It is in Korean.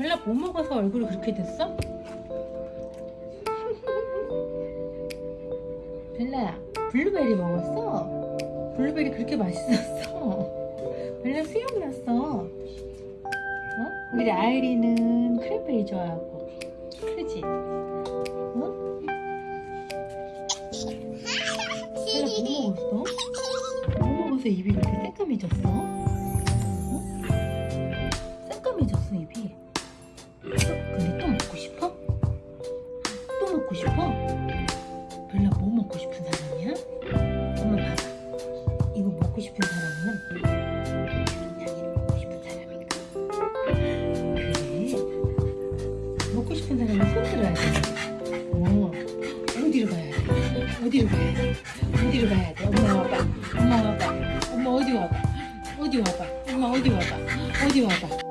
벨라 뭐 먹어서 얼굴이 그렇게 됐어? 벨라야 블루베리 먹었어? 블루베리 그렇게 맛있었어? 벨라 수염 났어 어? 우리 아이리는 크랜베리 좋아하고 그지? 어? 벨라 뭐 먹었어? 뭐 먹어서 입이 이렇게 새까매졌어? 어? 근데 또 먹고 싶어? 또 먹고 싶어? 벨라 뭐 먹고 싶은 사람이야? 엄마 봐봐 이거 먹고 싶은 사람은 양이를 먹고 싶은 사람인가? 그래 먹고 싶은 사람은 손 들어야 돼 어, 어디로 가야 돼? 어디로 가야 돼? 어디로 가야 돼? 엄마 와봐 엄마 와봐 엄마 어디 와봐 어디 와봐 엄마 어디 와봐 어디 와봐